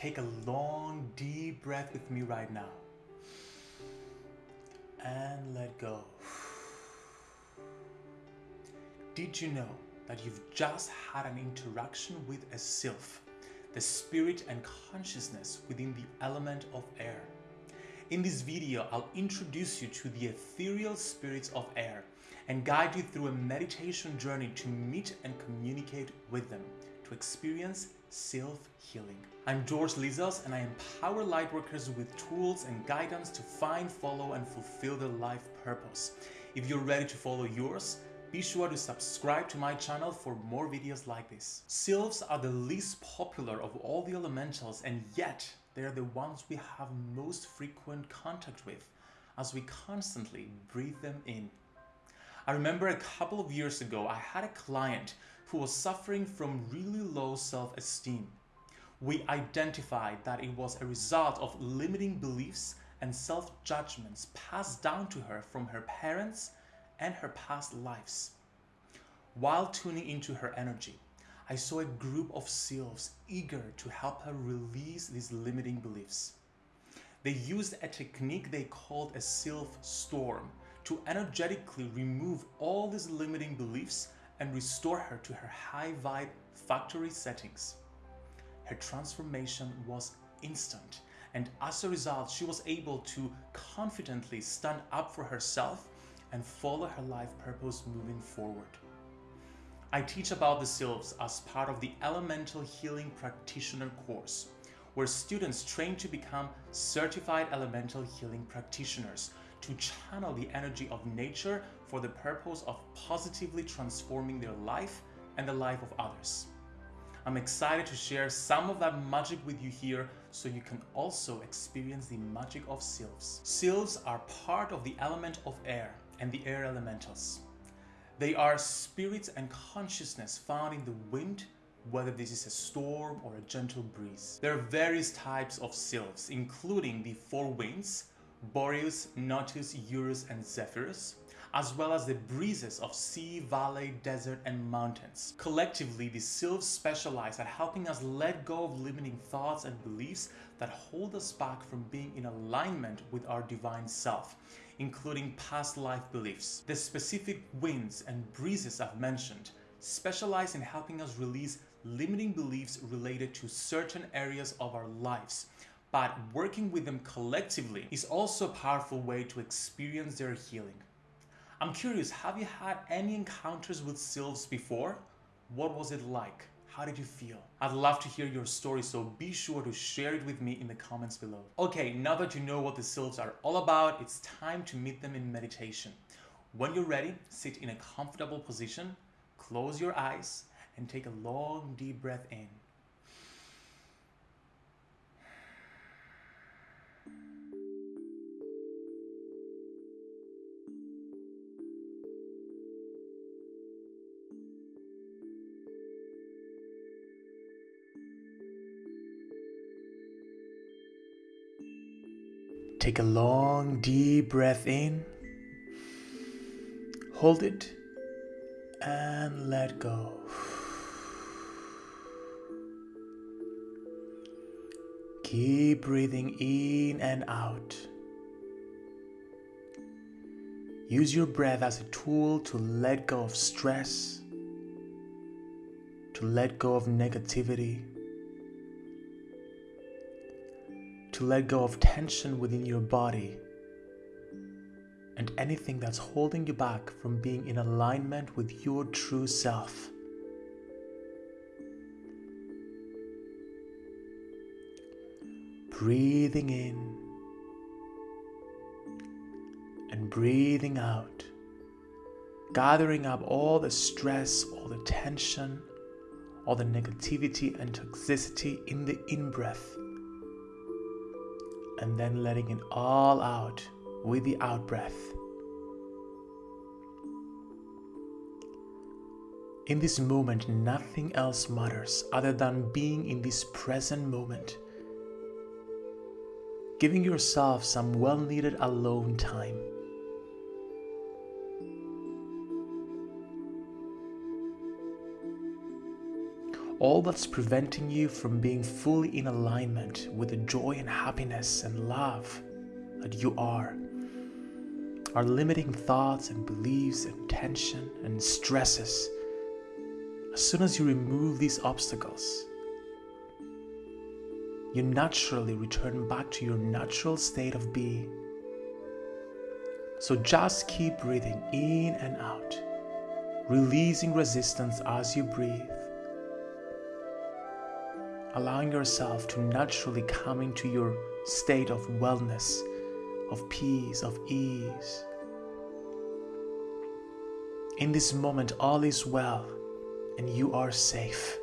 Take a long, deep breath with me right now. And let go. Did you know that you've just had an interaction with a sylph, the spirit and consciousness within the element of air? In this video, I'll introduce you to the ethereal spirits of air and guide you through a meditation journey to meet and communicate with them, to experience sylph healing. I'm George Lizos and I empower lightworkers with tools and guidance to find, follow, and fulfill their life purpose. If you're ready to follow yours, be sure to subscribe to my channel for more videos like this. Sylphs are the least popular of all the elementals and yet they are the ones we have most frequent contact with as we constantly breathe them in. I remember a couple of years ago I had a client who was suffering from really low self-esteem. We identified that it was a result of limiting beliefs and self-judgments passed down to her from her parents and her past lives. While tuning into her energy, I saw a group of sylphs eager to help her release these limiting beliefs. They used a technique they called a sylph storm to energetically remove all these limiting beliefs and restore her to her high vibe factory settings. Her transformation was instant and as a result she was able to confidently stand up for herself and follow her life purpose moving forward. I teach about the sylphs as part of the Elemental Healing Practitioner course, where students train to become certified elemental healing practitioners to channel the energy of nature for the purpose of positively transforming their life and the life of others. I'm excited to share some of that magic with you here so you can also experience the magic of sylphs. Sylphs are part of the element of air and the air elementals. They are spirits and consciousness found in the wind, whether this is a storm or a gentle breeze. There are various types of sylphs, including the four winds, Boreas, Notus, Eurus, and Zephyrus, as well as the breezes of sea, valley, desert, and mountains. Collectively, the sylphs specialize at helping us let go of limiting thoughts and beliefs that hold us back from being in alignment with our divine self, including past life beliefs. The specific winds and breezes I've mentioned specialize in helping us release limiting beliefs related to certain areas of our lives, but working with them collectively is also a powerful way to experience their healing. I'm curious, have you had any encounters with sylphs before? What was it like? How did you feel? I'd love to hear your story, so be sure to share it with me in the comments below. Okay, now that you know what the sylphs are all about, it's time to meet them in meditation. When you're ready, sit in a comfortable position, close your eyes, and take a long deep breath in. Take a long deep breath in, hold it, and let go. Keep breathing in and out. Use your breath as a tool to let go of stress, to let go of negativity, to let go of tension within your body and anything that's holding you back from being in alignment with your true self. Breathing in and breathing out, gathering up all the stress, all the tension, all the negativity and toxicity in the in breath, and then letting it all out with the out breath. In this moment, nothing else matters other than being in this present moment giving yourself some well needed alone time. All that's preventing you from being fully in alignment with the joy and happiness and love that you are. Our limiting thoughts and beliefs and tension and stresses. As soon as you remove these obstacles, you naturally return back to your natural state of being. So just keep breathing in and out, releasing resistance as you breathe allowing yourself to naturally come into your state of wellness, of peace, of ease. In this moment, all is well and you are safe.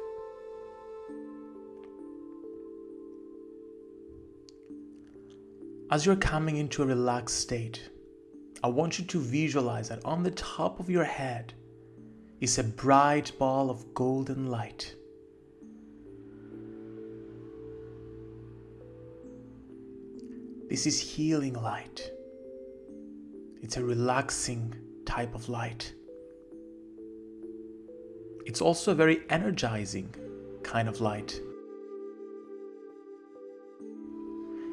As you're coming into a relaxed state, I want you to visualize that on the top of your head is a bright ball of golden light. This is healing light. It's a relaxing type of light. It's also a very energizing kind of light.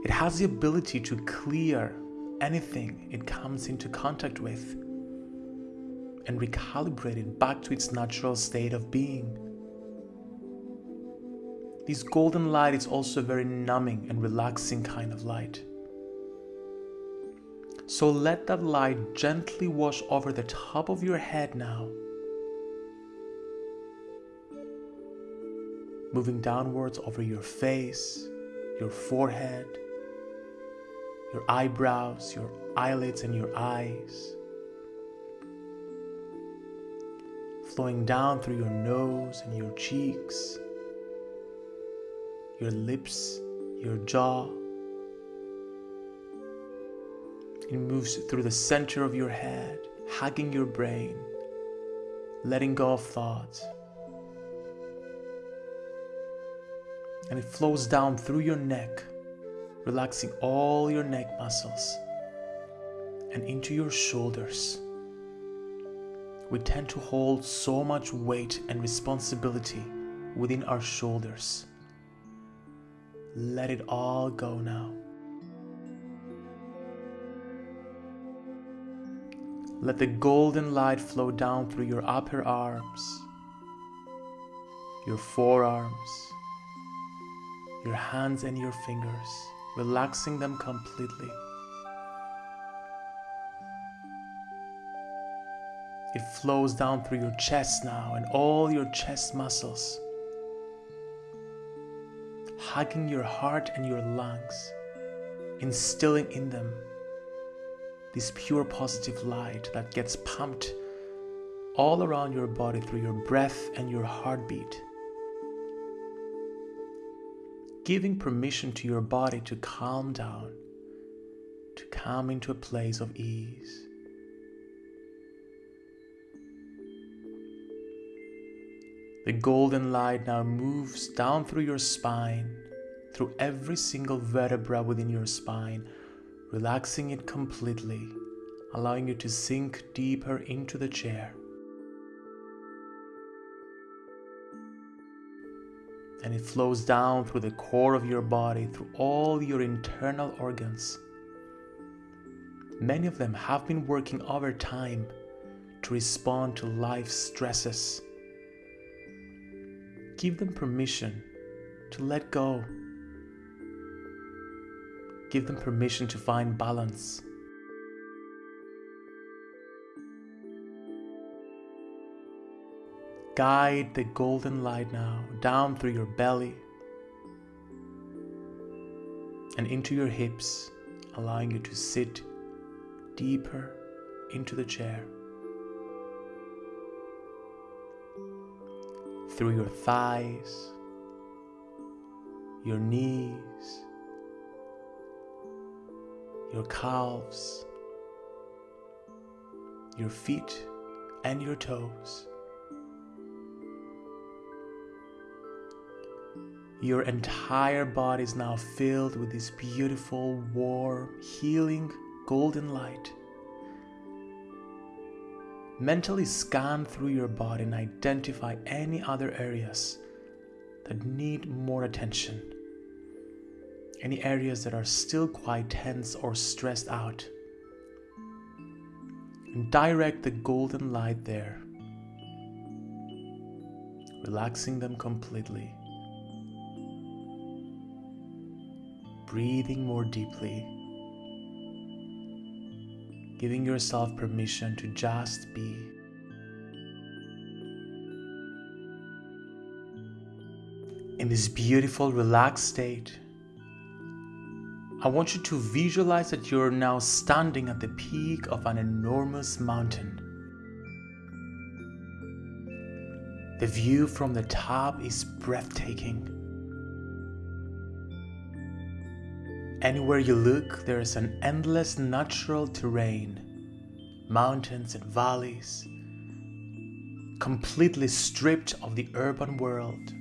It has the ability to clear anything it comes into contact with and recalibrate it back to its natural state of being. This golden light is also a very numbing and relaxing kind of light. So let that light gently wash over the top of your head now. Moving downwards over your face, your forehead, your eyebrows, your eyelids, and your eyes. Flowing down through your nose and your cheeks, your lips, your jaw it moves through the center of your head, hugging your brain, letting go of thoughts. And it flows down through your neck, relaxing all your neck muscles and into your shoulders. We tend to hold so much weight and responsibility within our shoulders. Let it all go now. Let the golden light flow down through your upper arms, your forearms, your hands and your fingers, relaxing them completely. It flows down through your chest now and all your chest muscles, hugging your heart and your lungs, instilling in them this pure positive light that gets pumped all around your body through your breath and your heartbeat. Giving permission to your body to calm down, to come into a place of ease. The golden light now moves down through your spine, through every single vertebra within your spine, relaxing it completely, allowing you to sink deeper into the chair. And it flows down through the core of your body, through all your internal organs. Many of them have been working over time to respond to life's stresses. Give them permission to let go Give them permission to find balance. Guide the golden light now down through your belly and into your hips, allowing you to sit deeper into the chair. Through your thighs, your knees, your calves, your feet, and your toes. Your entire body is now filled with this beautiful, warm, healing, golden light. Mentally scan through your body and identify any other areas that need more attention. Any areas that are still quite tense or stressed out. And direct the golden light there, relaxing them completely. Breathing more deeply giving yourself permission to just be. In this beautiful, relaxed state, I want you to visualize that you're now standing at the peak of an enormous mountain. The view from the top is breathtaking. Anywhere you look, there is an endless natural terrain, mountains and valleys, completely stripped of the urban world.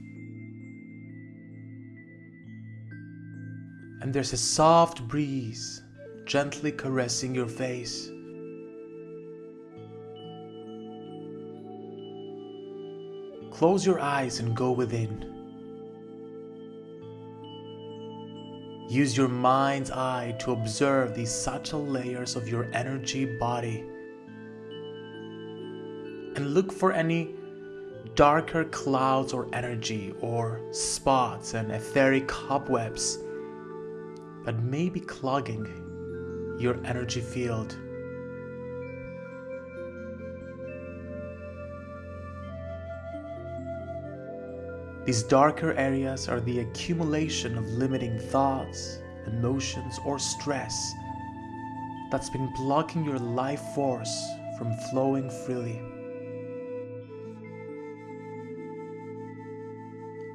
And there's a soft breeze gently caressing your face. Close your eyes and go within. Use your mind's eye to observe these subtle layers of your energy body. And look for any darker clouds or energy or spots and etheric cobwebs that may be clogging your energy field. These darker areas are the accumulation of limiting thoughts, emotions, or stress that's been blocking your life force from flowing freely.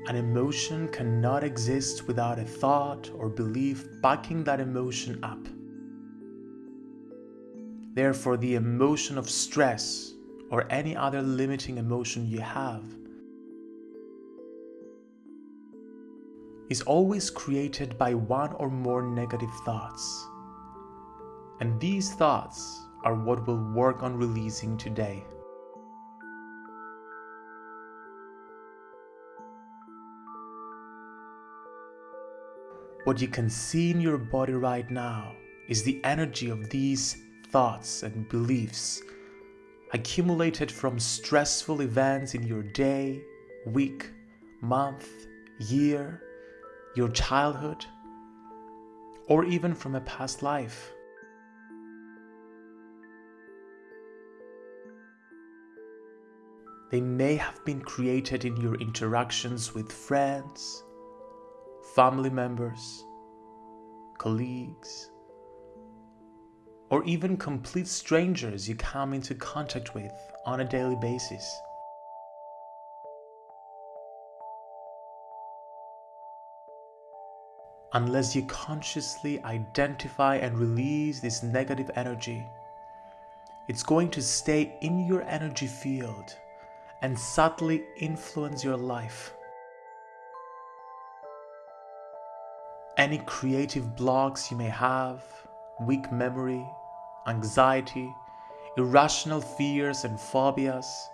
An emotion cannot exist without a thought or belief backing that emotion up. Therefore, the emotion of stress or any other limiting emotion you have is always created by one or more negative thoughts. And these thoughts are what we'll work on releasing today. What you can see in your body right now is the energy of these thoughts and beliefs accumulated from stressful events in your day, week, month, year, your childhood, or even from a past life. They may have been created in your interactions with friends, family members, colleagues, or even complete strangers you come into contact with on a daily basis. unless you consciously identify and release this negative energy. It's going to stay in your energy field and subtly influence your life. Any creative blocks you may have, weak memory, anxiety, irrational fears and phobias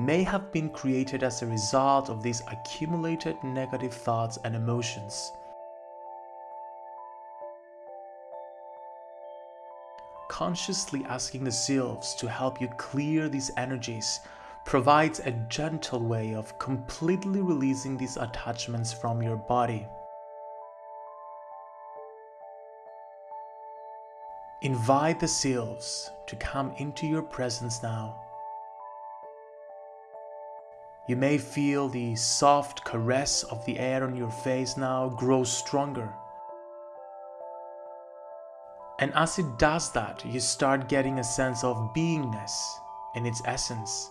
may have been created as a result of these accumulated negative thoughts and emotions. consciously asking the sylphs to help you clear these energies provides a gentle way of completely releasing these attachments from your body. Invite the sylphs to come into your presence now. You may feel the soft caress of the air on your face now grow stronger and as it does that, you start getting a sense of beingness in its essence.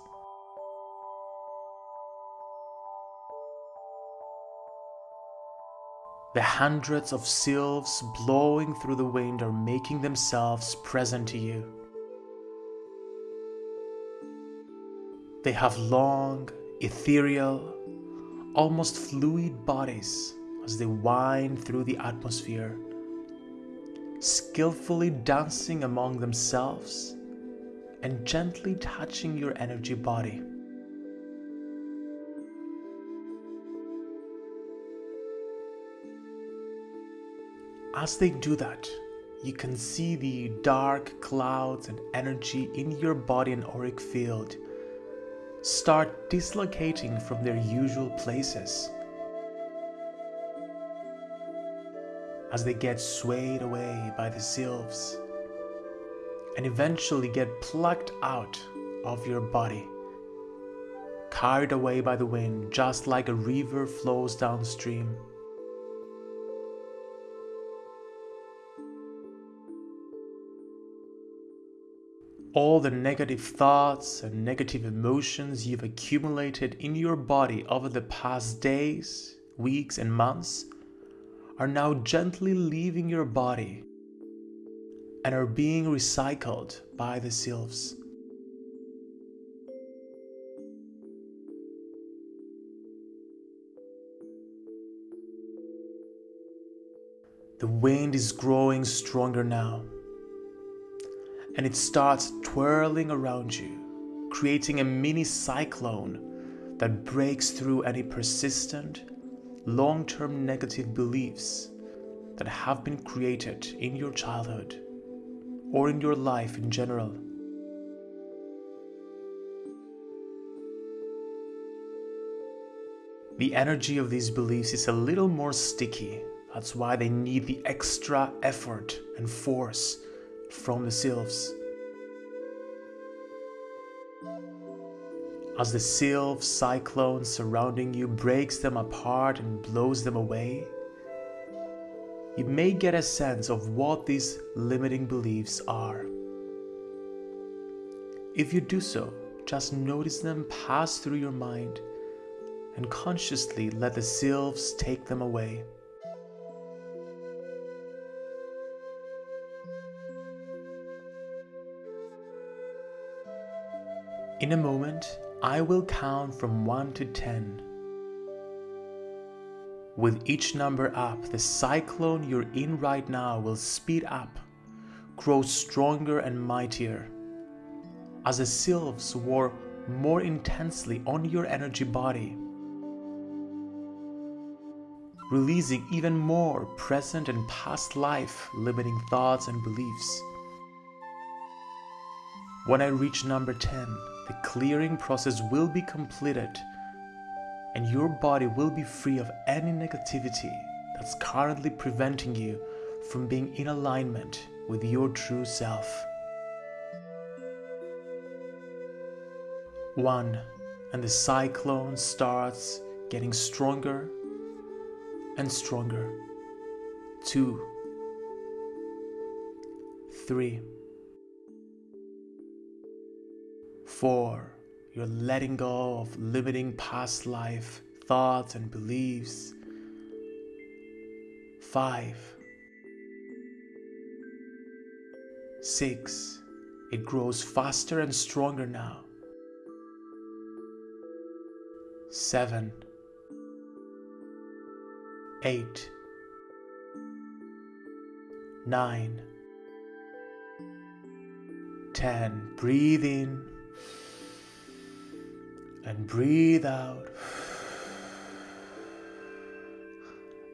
The hundreds of sylphs blowing through the wind are making themselves present to you. They have long, ethereal, almost fluid bodies as they wind through the atmosphere skillfully dancing among themselves and gently touching your energy body. As they do that, you can see the dark clouds and energy in your body and auric field start dislocating from their usual places. As they get swayed away by the sylphs and eventually get plucked out of your body, carried away by the wind just like a river flows downstream. All the negative thoughts and negative emotions you've accumulated in your body over the past days, weeks, and months are now gently leaving your body and are being recycled by the sylphs. The wind is growing stronger now and it starts twirling around you, creating a mini cyclone that breaks through any persistent, long term negative beliefs that have been created in your childhood or in your life in general. The energy of these beliefs is a little more sticky. That's why they need the extra effort and force from the sylphs. As the sylph cyclone surrounding you breaks them apart and blows them away, you may get a sense of what these limiting beliefs are. If you do so, just notice them pass through your mind and consciously let the sylphs take them away. In a moment, I will count from 1 to 10. With each number up, the cyclone you're in right now will speed up, grow stronger and mightier. As the sylphs war more intensely on your energy body, releasing even more present and past life limiting thoughts and beliefs. When I reach number 10, the clearing process will be completed and your body will be free of any negativity that's currently preventing you from being in alignment with your true self. 1. And the cyclone starts getting stronger and stronger. 2. 3. Four, you're letting go of limiting past life thoughts and beliefs. Five, six, it grows faster and stronger now. Seven, eight, nine, ten. Breathe in and breathe out.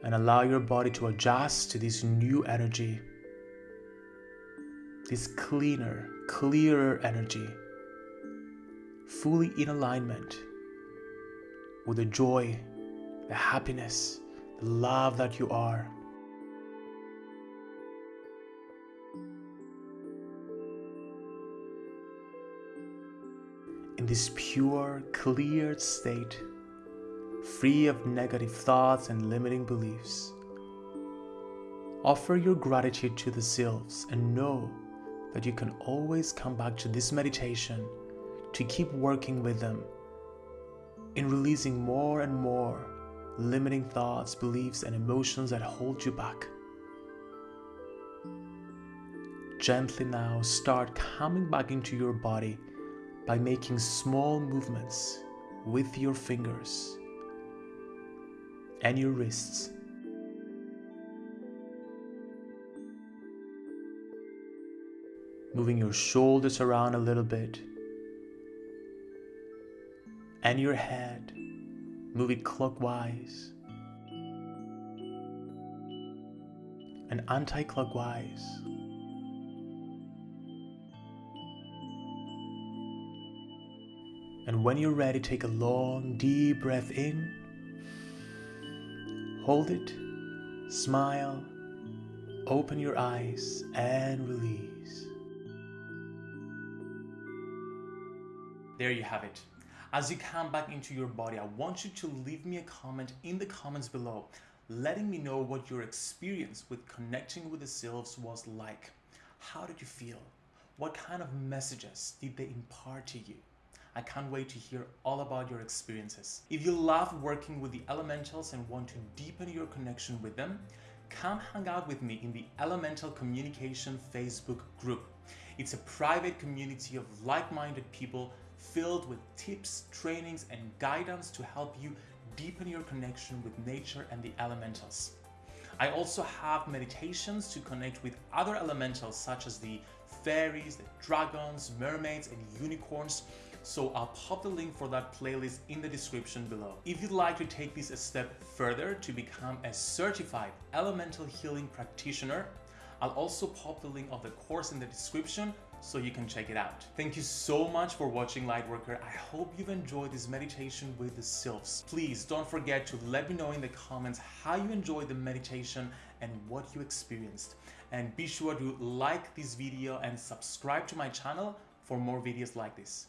And allow your body to adjust to this new energy, this cleaner, clearer energy, fully in alignment with the joy, the happiness, the love that you are. In this pure, cleared state, free of negative thoughts and limiting beliefs. Offer your gratitude to the sylphs and know that you can always come back to this meditation to keep working with them in releasing more and more limiting thoughts, beliefs, and emotions that hold you back. Gently now start coming back into your body by making small movements with your fingers and your wrists. Moving your shoulders around a little bit and your head, move it clockwise and anti-clockwise. And when you're ready, take a long, deep breath in. Hold it, smile, open your eyes, and release. There you have it. As you come back into your body, I want you to leave me a comment in the comments below, letting me know what your experience with connecting with the sylphs was like. How did you feel? What kind of messages did they impart to you? I can't wait to hear all about your experiences. If you love working with the elementals and want to deepen your connection with them, come hang out with me in the Elemental Communication Facebook group. It's a private community of like-minded people filled with tips, trainings, and guidance to help you deepen your connection with nature and the elementals. I also have meditations to connect with other elementals such as the fairies, the dragons, mermaids, and unicorns so I'll pop the link for that playlist in the description below. If you'd like to take this a step further to become a certified elemental healing practitioner, I'll also pop the link of the course in the description so you can check it out. Thank you so much for watching Lightworker. I hope you've enjoyed this meditation with the sylphs. Please don't forget to let me know in the comments how you enjoyed the meditation and what you experienced. And be sure to like this video and subscribe to my channel for more videos like this.